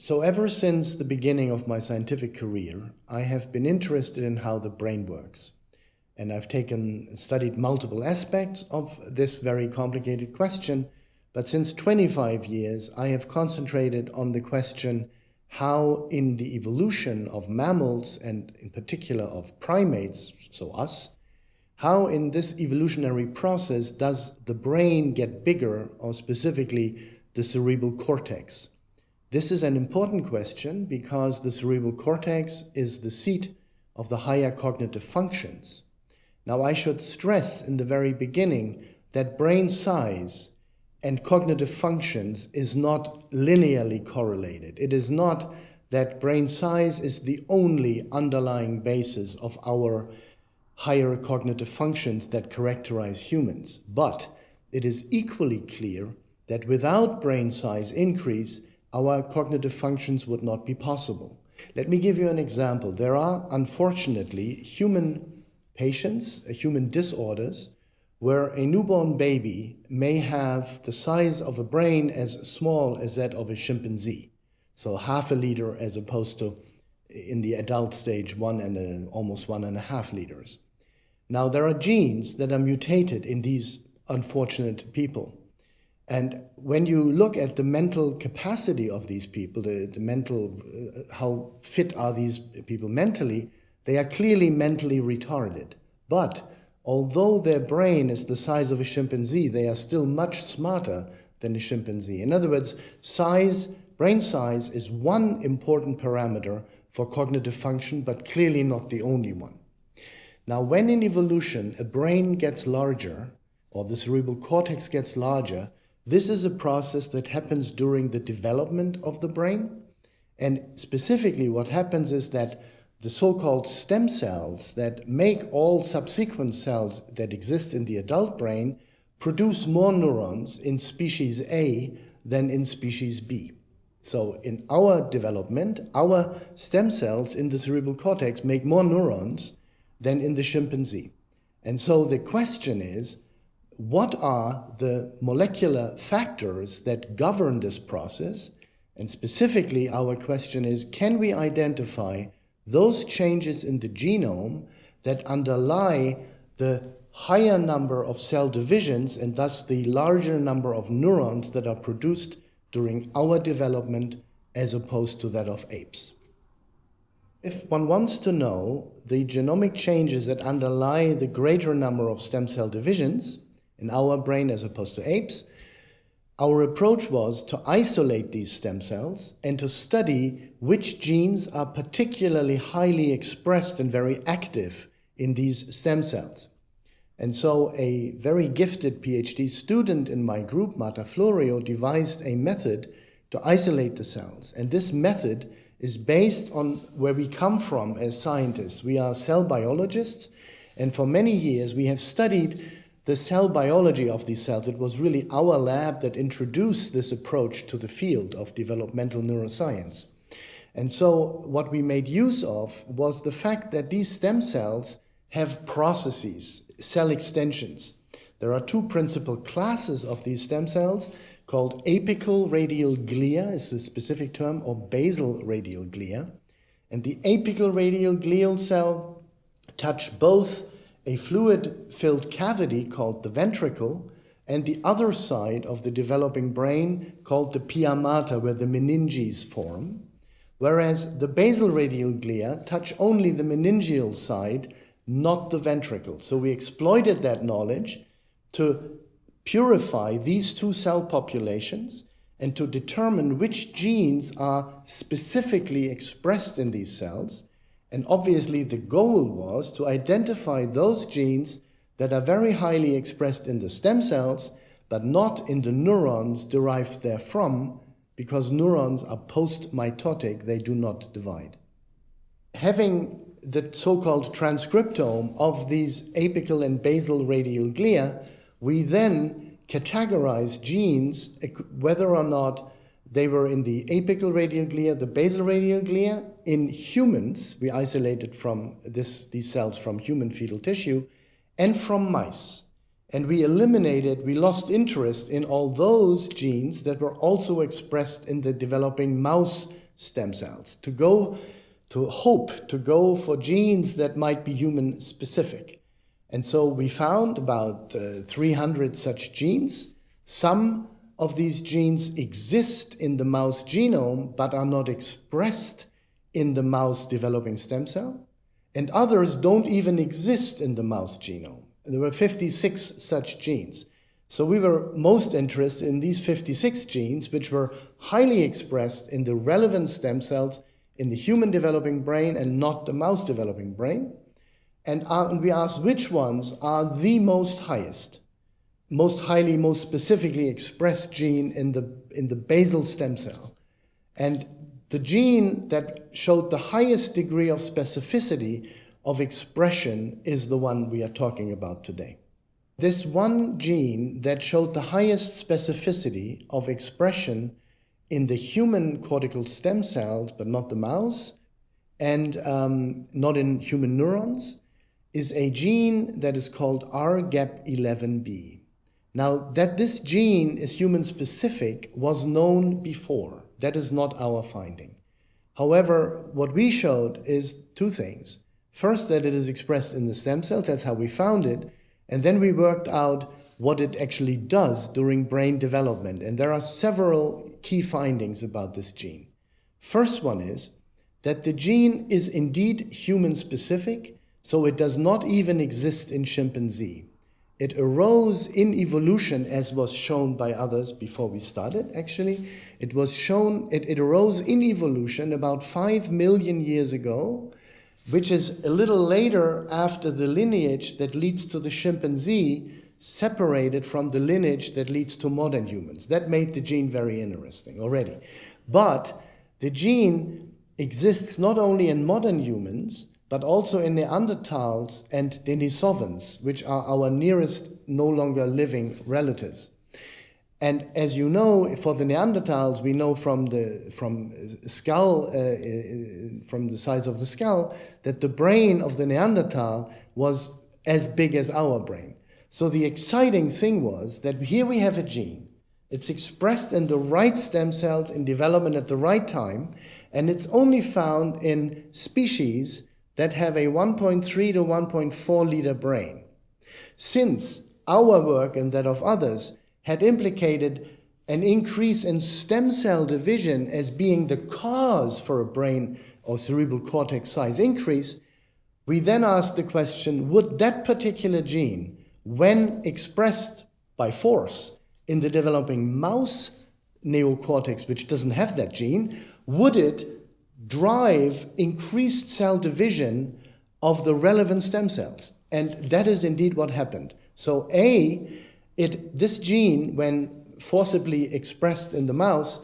So ever since the beginning of my scientific career, I have been interested in how the brain works. And I've taken, studied multiple aspects of this very complicated question, but since 25 years, I have concentrated on the question how in the evolution of mammals, and in particular of primates, so us, how in this evolutionary process does the brain get bigger, or specifically the cerebral cortex? This is an important question because the cerebral cortex is the seat of the higher cognitive functions. Now I should stress in the very beginning that brain size and cognitive functions is not linearly correlated. It is not that brain size is the only underlying basis of our higher cognitive functions that characterize humans. But it is equally clear that without brain size increase, our cognitive functions would not be possible. Let me give you an example. There are, unfortunately, human patients, uh, human disorders, where a newborn baby may have the size of a brain as small as that of a chimpanzee. So half a liter as opposed to in the adult stage, one and a, almost one and a half liters. Now, there are genes that are mutated in these unfortunate people. And when you look at the mental capacity of these people, the, the mental, uh, how fit are these people mentally, they are clearly mentally retarded. But although their brain is the size of a chimpanzee, they are still much smarter than a chimpanzee. In other words, size, brain size is one important parameter for cognitive function, but clearly not the only one. Now, when in evolution a brain gets larger, or the cerebral cortex gets larger, this is a process that happens during the development of the brain. And specifically, what happens is that the so-called stem cells that make all subsequent cells that exist in the adult brain produce more neurons in species A than in species B. So in our development, our stem cells in the cerebral cortex make more neurons than in the chimpanzee. And so the question is, what are the molecular factors that govern this process? And specifically, our question is, can we identify those changes in the genome that underlie the higher number of cell divisions and thus the larger number of neurons that are produced during our development as opposed to that of apes? If one wants to know the genomic changes that underlie the greater number of stem cell divisions in our brain as opposed to apes, our approach was to isolate these stem cells and to study which genes are particularly highly expressed and very active in these stem cells. And so a very gifted PhD student in my group, Marta Florio, devised a method to isolate the cells. And this method is based on where we come from as scientists. We are cell biologists, and for many years we have studied the cell biology of these cells. It was really our lab that introduced this approach to the field of developmental neuroscience. And so what we made use of was the fact that these stem cells have processes, cell extensions. There are two principal classes of these stem cells called apical radial glia is a specific term, or basal radial glia. And the apical radial glial cell touch both a fluid-filled cavity called the ventricle and the other side of the developing brain called the pia mater, where the meninges form, whereas the basal radial glia touch only the meningeal side, not the ventricle. So we exploited that knowledge to purify these two cell populations and to determine which genes are specifically expressed in these cells. And obviously the goal was to identify those genes that are very highly expressed in the stem cells, but not in the neurons derived therefrom, because neurons are post-mitotic, they do not divide. Having the so-called transcriptome of these apical and basal radial glia we then categorize genes, whether or not they were in the apical radial glia, the basal radial glia. In humans, we isolated from this, these cells from human fetal tissue and from mice. And we eliminated, we lost interest in all those genes that were also expressed in the developing mouse stem cells, to go to hope to go for genes that might be human specific. And so we found about uh, 300 such genes. Some of these genes exist in the mouse genome but are not expressed in the mouse developing stem cell. And others don't even exist in the mouse genome. There were 56 such genes. So we were most interested in these 56 genes, which were highly expressed in the relevant stem cells in the human developing brain and not the mouse developing brain. And, uh, we asked which ones are the most highest, most highly, most specifically expressed gene in the, in the basal stem cell. And the gene that showed the highest degree of specificity of expression is the one we are talking about today. This one gene that showed the highest specificity of expression in the human cortical stem cells, but not the mouse, and um, not in human neurons, is a gene that is called ARHGAP11B. Now, that this gene is human specific was known before. That is not our finding. However, what we showed is two things. First, that it is expressed in the stem cells, that's how we found it, and then we worked out what it actually does during brain development. And there are several key findings about this gene. First one is that the gene is indeed human specific, so it does not even exist in chimpanzee. It arose in evolution, as was shown by others before we started, actually. It was shown, it, it arose in evolution about five million years ago, which is a little later after the lineage that leads to the chimpanzee separated from the lineage that leads to modern humans. That made the gene very interesting already. But the gene exists not only in modern humans, but also in Neanderthals and Denisovans, which are our nearest no longer living relatives. And as you know, for the Neanderthals, we know from the from skull, uh, uh, from the size of the skull, that the brain of the Neanderthal was as big as our brain. So the exciting thing was that here we have a gene. It's expressed in the right stem cells in development at the right time, and it's only found in species that have a 1.3 to 1.4 liter brain. Since our work and that of others had implicated an increase in stem cell division as being the cause for a brain or cerebral cortex size increase, we then asked the question, would that particular gene, when expressed by force in the developing mouse neocortex, which doesn't have that gene, would it drive increased cell division of the relevant stem cells. And that is indeed what happened. So A, it, this gene, when forcibly expressed in the mouse,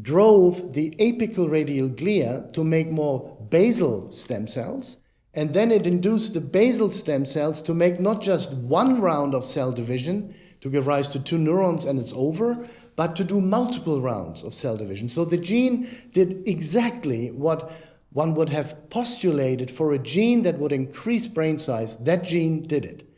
drove the apical radial glia to make more basal stem cells, and then it induced the basal stem cells to make not just one round of cell division to give rise to two neurons and it's over, but to do multiple rounds of cell division. So the gene did exactly what one would have postulated for a gene that would increase brain size. That gene did it.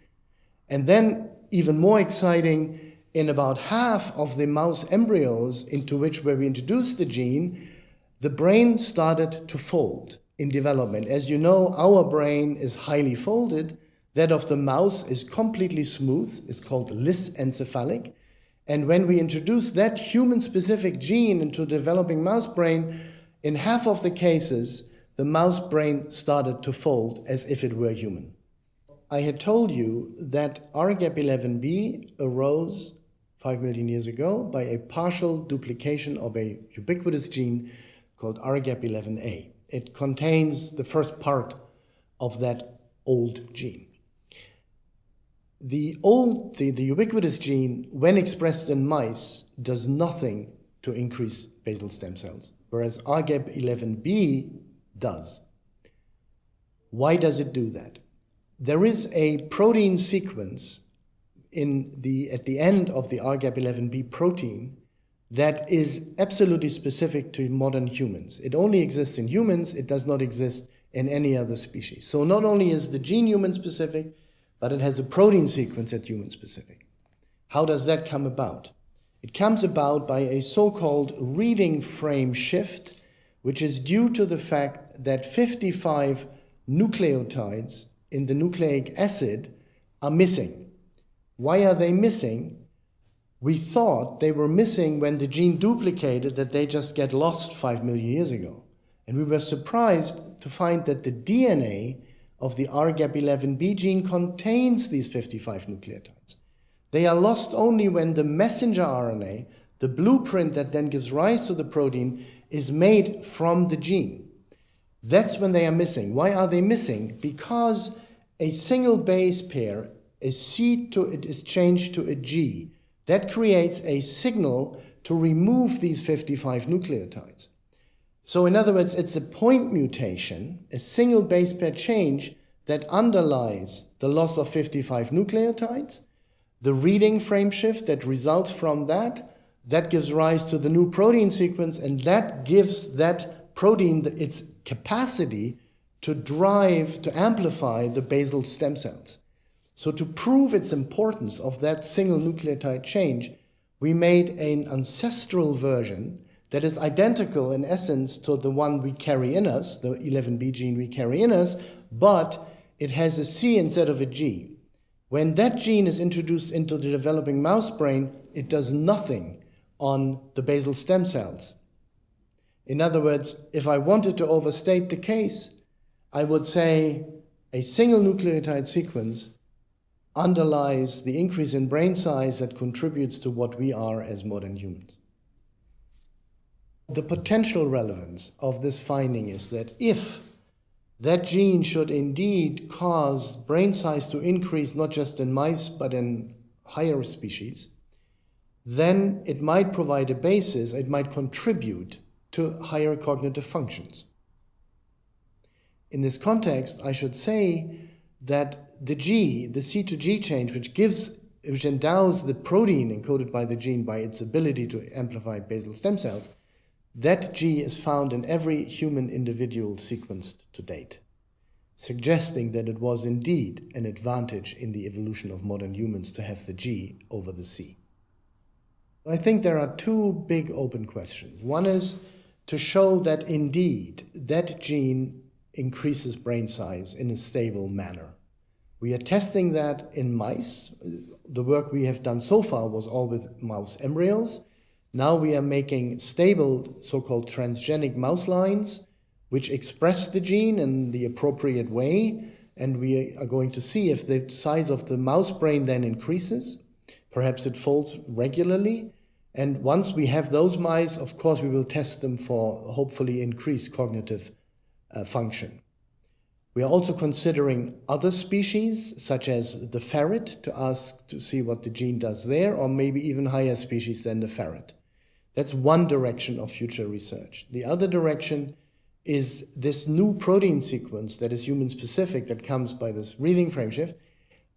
And then, even more exciting, in about half of the mouse embryos into which where we introduced the gene, the brain started to fold in development. As you know, our brain is highly folded. That of the mouse is completely smooth. It's called lissencephalic. And when we introduce that human-specific gene into developing mouse brain, in half of the cases, the mouse brain started to fold as if it were human. I had told you that ARHGAP11B arose 5 million years ago by a partial duplication of a ubiquitous gene called ARHGAP11A. It contains the first part of that old gene the old, the, the ubiquitous gene, when expressed in mice, does nothing to increase basal stem cells, whereas ARHGAP11B does. Why does it do that? There is a protein sequence in the, at the end of the ARHGAP11B protein that is absolutely specific to modern humans. It only exists in humans, it does not exist in any other species. So not only is the gene human specific, but it has a protein sequence that's human specific. How does that come about? It comes about by a so-called reading frame shift which is due to the fact that 55 nucleotides in the nucleic acid are missing. Why are they missing? We thought they were missing when the gene duplicated, that they just get lost 5 million years ago. And we were surprised to find that the DNA of the ARHGAP11B gene contains these 55 nucleotides. They are lost only when the messenger RNA, the blueprint that then gives rise to the protein, is made from the gene. That's when they are missing. Why are they missing? Because a single base pair, a C to it is changed to a G. That creates a signal to remove these 55 nucleotides. So in other words, it's a point mutation, a single base pair change that underlies the loss of 55 nucleotides, the reading frame shift that results from that, that gives rise to the new protein sequence, and that gives that protein its capacity to drive, to amplify the basal stem cells. So to prove its importance of that single nucleotide change, we made an ancestral version that is identical in essence to the one we carry in us, the 11B gene we carry in us, but it has a C instead of a G. When that gene is introduced into the developing mouse brain, it does nothing on the basal stem cells. In other words, if I wanted to overstate the case, I would say a single nucleotide sequence underlies the increase in brain size that contributes to what we are as modern humans. The potential relevance of this finding is that if that gene should indeed cause brain size to increase not just in mice but in higher species, then it might provide a basis, it might contribute to higher cognitive functions. In this context, I should say that the G, the C to G change, which gives, which endows the protein encoded by the gene by its ability to amplify basal stem cells, that G is found in every human individual sequenced to date, suggesting that it was indeed an advantage in the evolution of modern humans to have the G over the C. I think there are two big open questions. One is to show that indeed that gene increases brain size in a stable manner. We are testing that in mice. The work we have done so far was all with mouse embryos. Now we are making stable so-called transgenic mouse lines which express the gene in the appropriate way and we are going to see if the size of the mouse brain then increases Perhaps it folds regularly. And once we have those mice, of course, we will test them for hopefully increased cognitive uh, function. We are also considering other species, such as the ferret, to ask to see what the gene does there, or maybe even higher species than the ferret. That's one direction of future research. The other direction is this new protein sequence that is human specific that comes by this reading frame shift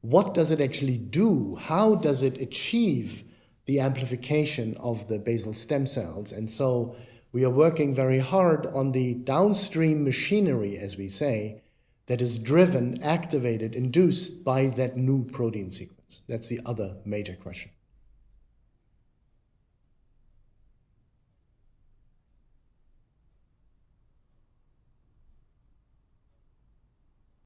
what does it actually do? How does it achieve the amplification of the basal stem cells? And so we are working very hard on the downstream machinery, as we say, that is driven, activated, induced by that new protein sequence. That's the other major question.